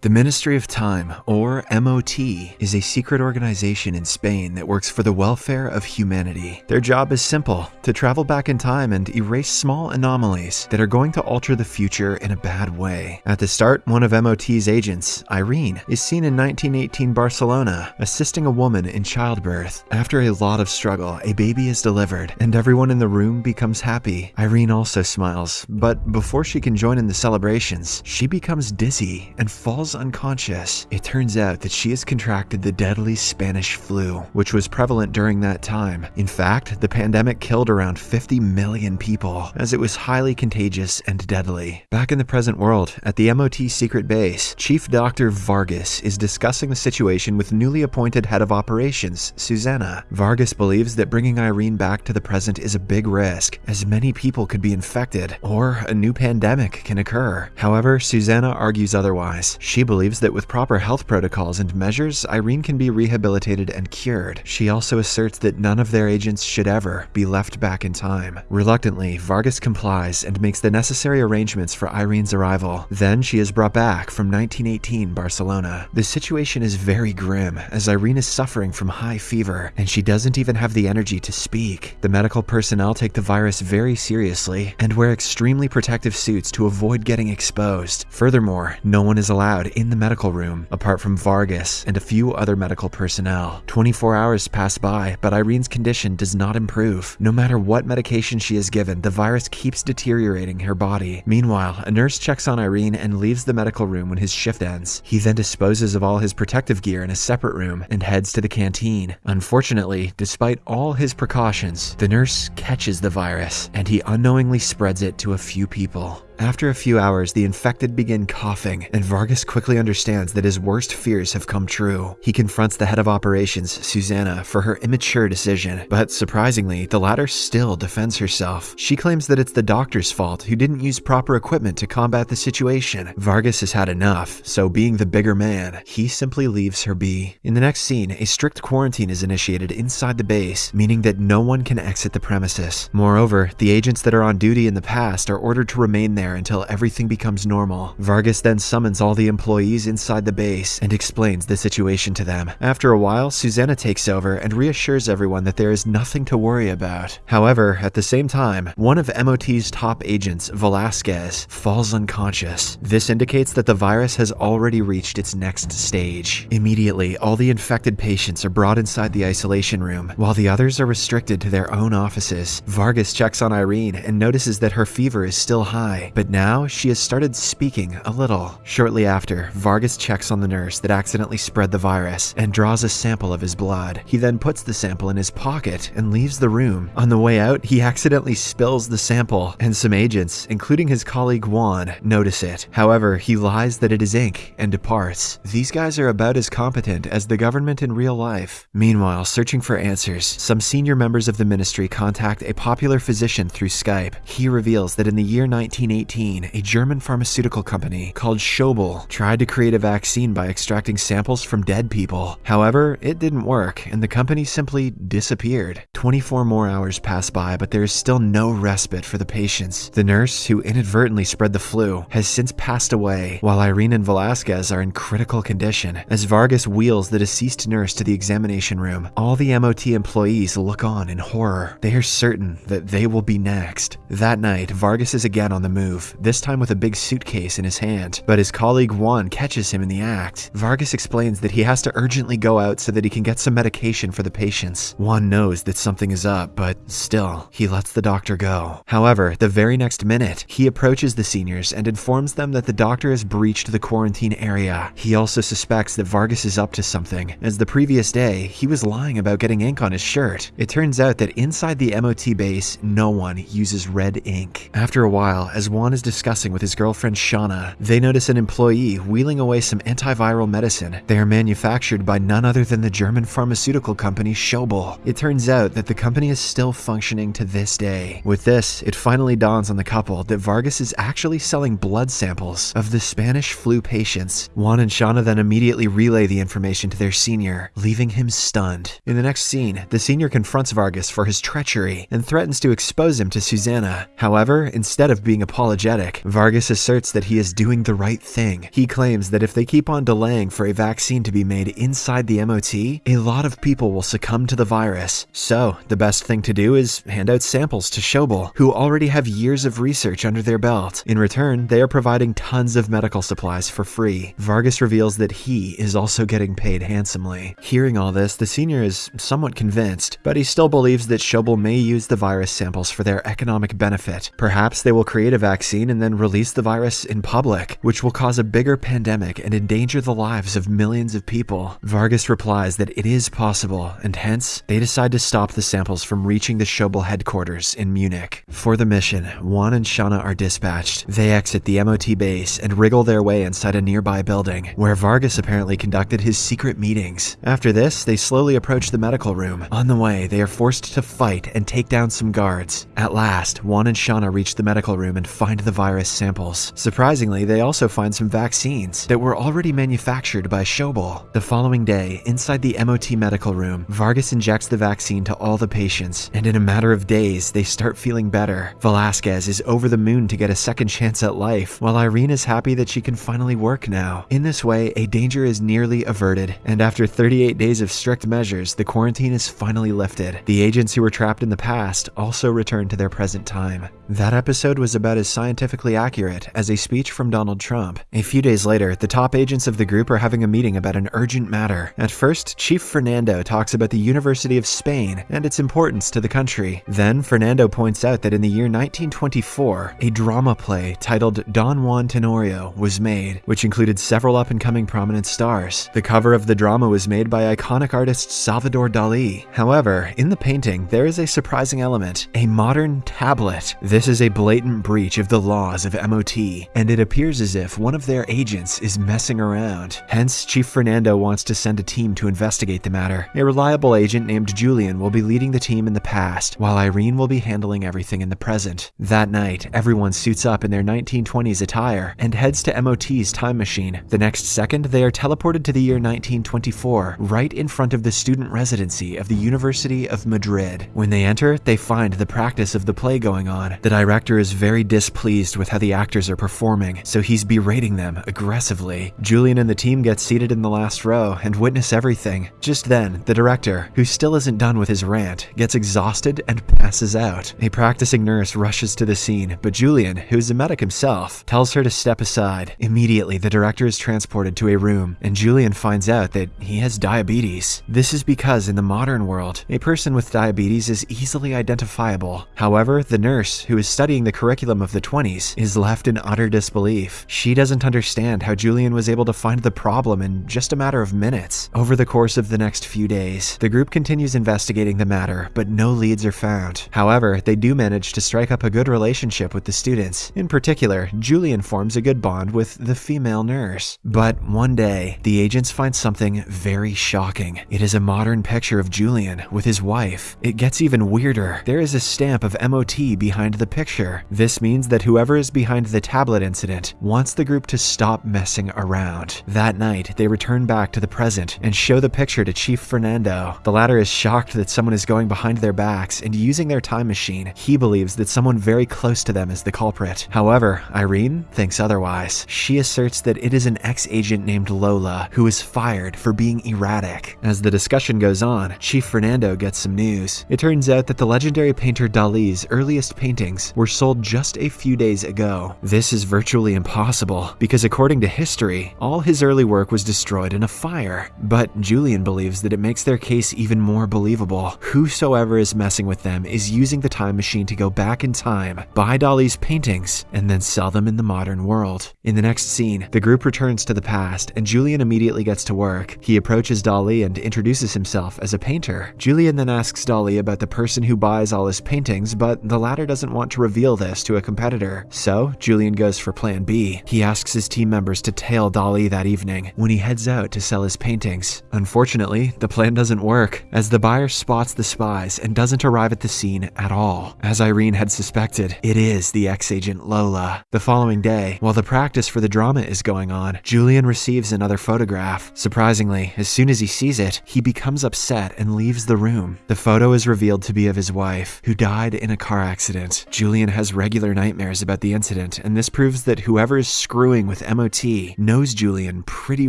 The Ministry of Time, or MOT, is a secret organization in Spain that works for the welfare of humanity. Their job is simple to travel back in time and erase small anomalies that are going to alter the future in a bad way. At the start, one of MOT's agents, Irene, is seen in 1918 Barcelona assisting a woman in childbirth. After a lot of struggle, a baby is delivered, and everyone in the room becomes happy. Irene also smiles, but before she can join in the celebrations, she becomes dizzy and falls unconscious. It turns out that she has contracted the deadly Spanish flu, which was prevalent during that time. In fact, the pandemic killed around 50 million people, as it was highly contagious and deadly. Back in the present world, at the MOT secret base, Chief Dr. Vargas is discussing the situation with newly appointed head of operations, Susanna. Vargas believes that bringing Irene back to the present is a big risk, as many people could be infected, or a new pandemic can occur. However, Susanna argues otherwise. She she believes that with proper health protocols and measures, Irene can be rehabilitated and cured. She also asserts that none of their agents should ever be left back in time. Reluctantly, Vargas complies and makes the necessary arrangements for Irene's arrival. Then she is brought back from 1918 Barcelona. The situation is very grim as Irene is suffering from high fever and she doesn't even have the energy to speak. The medical personnel take the virus very seriously and wear extremely protective suits to avoid getting exposed. Furthermore, no one is allowed in the medical room, apart from Vargas and a few other medical personnel. 24 hours pass by, but Irene's condition does not improve. No matter what medication she is given, the virus keeps deteriorating her body. Meanwhile, a nurse checks on Irene and leaves the medical room when his shift ends. He then disposes of all his protective gear in a separate room and heads to the canteen. Unfortunately, despite all his precautions, the nurse catches the virus and he unknowingly spreads it to a few people. After a few hours, the infected begin coughing, and Vargas quickly understands that his worst fears have come true. He confronts the head of operations, Susanna, for her immature decision, but surprisingly, the latter still defends herself. She claims that it's the doctor's fault who didn't use proper equipment to combat the situation. Vargas has had enough, so being the bigger man, he simply leaves her be. In the next scene, a strict quarantine is initiated inside the base, meaning that no one can exit the premises. Moreover, the agents that are on duty in the past are ordered to remain there there until everything becomes normal. Vargas then summons all the employees inside the base and explains the situation to them. After a while, Susanna takes over and reassures everyone that there is nothing to worry about. However, at the same time, one of MOT's top agents, Velasquez, falls unconscious. This indicates that the virus has already reached its next stage. Immediately, all the infected patients are brought inside the isolation room, while the others are restricted to their own offices. Vargas checks on Irene and notices that her fever is still high, but now she has started speaking a little. Shortly after, Vargas checks on the nurse that accidentally spread the virus and draws a sample of his blood. He then puts the sample in his pocket and leaves the room. On the way out, he accidentally spills the sample, and some agents, including his colleague Juan, notice it. However, he lies that it is ink and departs. These guys are about as competent as the government in real life. Meanwhile, searching for answers, some senior members of the ministry contact a popular physician through Skype. He reveals that in the year 1918, 2018, a German pharmaceutical company called Schobel tried to create a vaccine by extracting samples from dead people. However, it didn't work, and the company simply disappeared. 24 more hours pass by, but there is still no respite for the patients. The nurse, who inadvertently spread the flu, has since passed away, while Irene and Velasquez are in critical condition. As Vargas wheels the deceased nurse to the examination room, all the MOT employees look on in horror. They are certain that they will be next. That night, Vargas is again on the move this time with a big suitcase in his hand, but his colleague Juan catches him in the act. Vargas explains that he has to urgently go out so that he can get some medication for the patients. Juan knows that something is up, but still, he lets the doctor go. However, the very next minute, he approaches the seniors and informs them that the doctor has breached the quarantine area. He also suspects that Vargas is up to something, as the previous day, he was lying about getting ink on his shirt. It turns out that inside the MOT base, no one uses red ink. After a while, as Juan is discussing with his girlfriend Shauna, they notice an employee wheeling away some antiviral medicine. They are manufactured by none other than the German pharmaceutical company Schobel. It turns out that the company is still functioning to this day. With this, it finally dawns on the couple that Vargas is actually selling blood samples of the Spanish flu patients. Juan and Shauna then immediately relay the information to their senior, leaving him stunned. In the next scene, the senior confronts Vargas for his treachery and threatens to expose him to Susanna. However, instead of being apologetic, unapologetic. Vargas asserts that he is doing the right thing. He claims that if they keep on delaying for a vaccine to be made inside the MOT, a lot of people will succumb to the virus. So, the best thing to do is hand out samples to Schobel, who already have years of research under their belt. In return, they are providing tons of medical supplies for free. Vargas reveals that he is also getting paid handsomely. Hearing all this, the senior is somewhat convinced, but he still believes that Schobel may use the virus samples for their economic benefit. Perhaps they will create a vaccine and then release the virus in public, which will cause a bigger pandemic and endanger the lives of millions of people. Vargas replies that it is possible, and hence, they decide to stop the samples from reaching the Schobel headquarters in Munich. For the mission, Juan and Shauna are dispatched. They exit the MOT base and wriggle their way inside a nearby building, where Vargas apparently conducted his secret meetings. After this, they slowly approach the medical room. On the way, they are forced to fight and take down some guards. At last, Juan and Shauna reach the medical room and find the virus samples. Surprisingly, they also find some vaccines that were already manufactured by Schobel. The following day, inside the MOT medical room, Vargas injects the vaccine to all the patients, and in a matter of days, they start feeling better. Velasquez is over the moon to get a second chance at life, while Irene is happy that she can finally work now. In this way, a danger is nearly averted, and after 38 days of strict measures, the quarantine is finally lifted. The agents who were trapped in the past also return to their present time. That episode was about as scientifically accurate as a speech from Donald Trump. A few days later, the top agents of the group are having a meeting about an urgent matter. At first, Chief Fernando talks about the University of Spain and its importance to the country. Then, Fernando points out that in the year 1924, a drama play titled Don Juan Tenorio was made, which included several up and coming prominent stars. The cover of the drama was made by iconic artist Salvador Dali. However, in the painting, there is a surprising element a modern tablet. This is a blatant breach of the laws of MOT, and it appears as if one of their agents is messing around. Hence, Chief Fernando wants to send a team to investigate the matter. A reliable agent named Julian will be leading the team in the past, while Irene will be handling everything in the present. That night, everyone suits up in their 1920s attire and heads to MOT's time machine. The next second, they are teleported to the year 1924, right in front of the student residency of the University of Madrid. When they enter, they find the practice of the play going on. The director is very displeased with how the actors are performing, so he's berating them aggressively. Julian and the team get seated in the last row and witness everything. Just then, the director, who still isn't done with his rant, gets exhausted and passes out. A practicing nurse rushes to the scene, but Julian, who's a medic himself, tells her to step aside. Immediately, the director is transported to a room, and Julian finds out that he has diabetes. This is because in the modern world, a person with diabetes is easily identifiable. However, the nurse, who is studying the curriculum of the 20s, is left in utter disbelief. She doesn't understand how Julian was able to find the problem in just a matter of minutes. Over the course of the next few days, the group continues investigating the matter, but no leads are found. However, they do manage to strike up a good relationship with the students. In particular, Julian forms a good bond with the female nurse. But one day, the agents find something very shocking. It is a modern picture of Julian with his wife. It gets even weirder. There is a stamp of MOT behind the picture. This means that whoever is behind the tablet incident wants the group to stop messing around. That night, they return back to the present and show the picture to Chief Fernando. The latter is shocked that someone is going behind their backs and using their time machine. He believes that someone very close to them is the culprit. However, Irene thinks otherwise. She asserts that it is an ex-agent named Lola who is fired for being erratic. As the discussion goes on, Chief Fernando gets some news. It turns out that the legendary painter Dali's earliest paintings were sold just a few days ago. This is virtually impossible because according to history, all his early work was destroyed in a fire. But Julian believes that it makes their case even more believable. Whosoever is messing with them is using the time machine to go back in time, buy Dali's paintings, and then sell them in the modern world. In the next scene, the group returns to the past and Julian immediately gets to work. He approaches Dali and introduces himself as a painter. Julian then asks Dali about the person who buys all his paintings, but the latter doesn't want to reveal this to a competitor. So, Julian goes for plan B. He asks his team members to tail Dali that evening when he heads out to sell his paintings. Unfortunately, the plan doesn't work, as the buyer spots the spies and doesn't arrive at the scene at all. As Irene had suspected, it is the ex-agent Lola. The following day, while the practice for the drama is going on, Julian receives another photograph. Surprisingly, as soon as he sees it, he becomes upset and leaves the room. The photo is revealed to be of his wife, who died in a car accident. Julian has regular nightmares nightmares about the incident, and this proves that whoever is screwing with MOT knows Julian pretty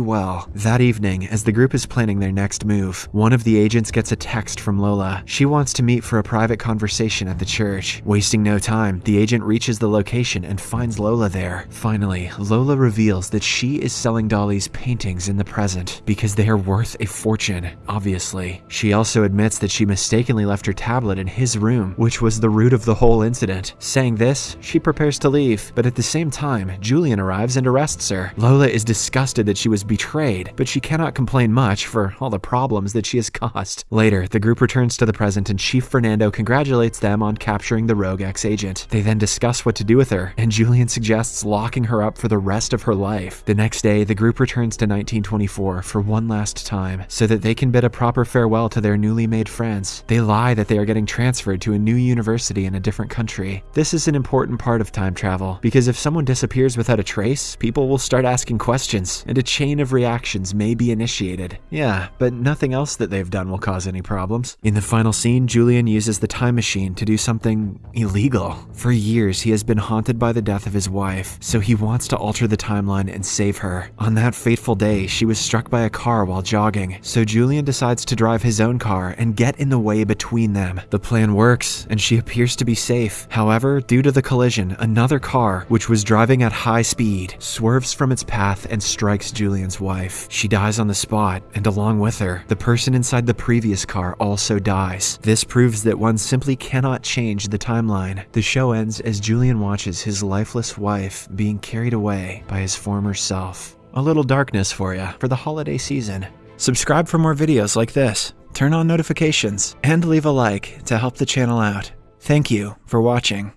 well. That evening, as the group is planning their next move, one of the agents gets a text from Lola. She wants to meet for a private conversation at the church. Wasting no time, the agent reaches the location and finds Lola there. Finally, Lola reveals that she is selling Dali's paintings in the present because they are worth a fortune, obviously. She also admits that she mistakenly left her tablet in his room, which was the root of the whole incident. Saying this, she prepares to leave, but at the same time, Julian arrives and arrests her. Lola is disgusted that she was betrayed, but she cannot complain much for all the problems that she has caused. Later, the group returns to the present and Chief Fernando congratulates them on capturing the rogue ex-agent. They then discuss what to do with her, and Julian suggests locking her up for the rest of her life. The next day, the group returns to 1924 for one last time, so that they can bid a proper farewell to their newly made friends. They lie that they are getting transferred to a new university in a different country. This is an important part of time travel, because if someone disappears without a trace, people will start asking questions, and a chain of reactions may be initiated. Yeah, but nothing else that they've done will cause any problems. In the final scene, Julian uses the time machine to do something illegal. For years, he has been haunted by the death of his wife, so he wants to alter the timeline and save her. On that fateful day, she was struck by a car while jogging, so Julian decides to drive his own car and get in the way between them. The plan works, and she appears to be safe. However, due to the another car, which was driving at high speed, swerves from its path and strikes Julian's wife. She dies on the spot, and along with her, the person inside the previous car also dies. This proves that one simply cannot change the timeline. The show ends as Julian watches his lifeless wife being carried away by his former self. A little darkness for you for the holiday season. Subscribe for more videos like this, turn on notifications, and leave a like to help the channel out. Thank you for watching.